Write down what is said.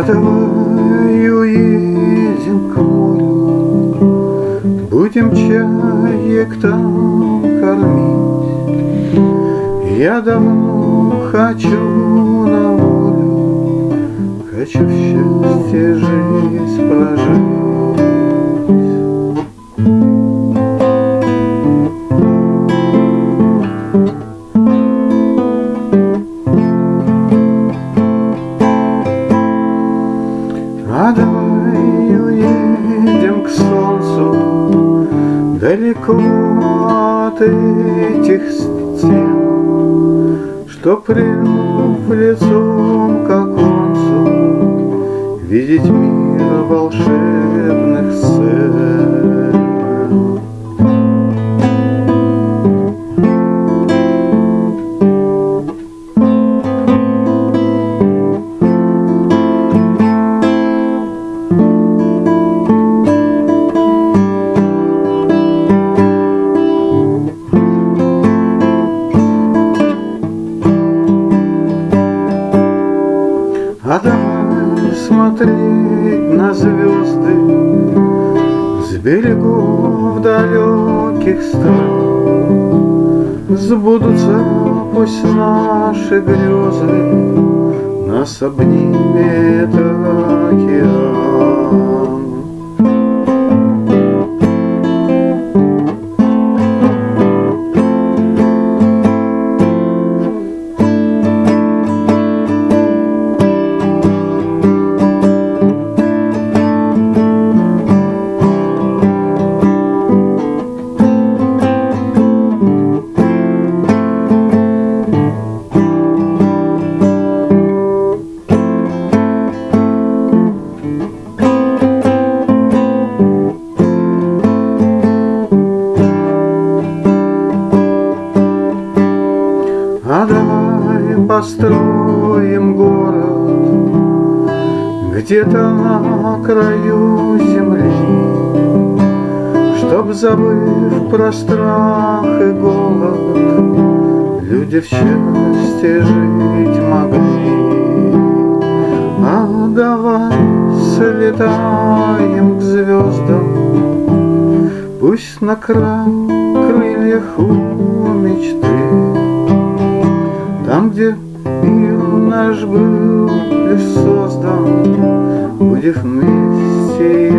А давай уедем к морю, Будем чаек там кормить. Я давно хочу на волю, Хочу в Далеко от этих стен Чтоб прильнув лицом к оконцу Видеть мир волшебных А давай смотреть на звезды С берегов далеких стран. Сбудутся пусть наши грезы Нас обнимет океан А давай построим город Где-то на краю земли Чтоб, забыв про страх и голод Люди в счастье жить могли. А давай слетаем к звездам Пусть на крыльях у мечты где мир наш был лишь создан, Будем вместе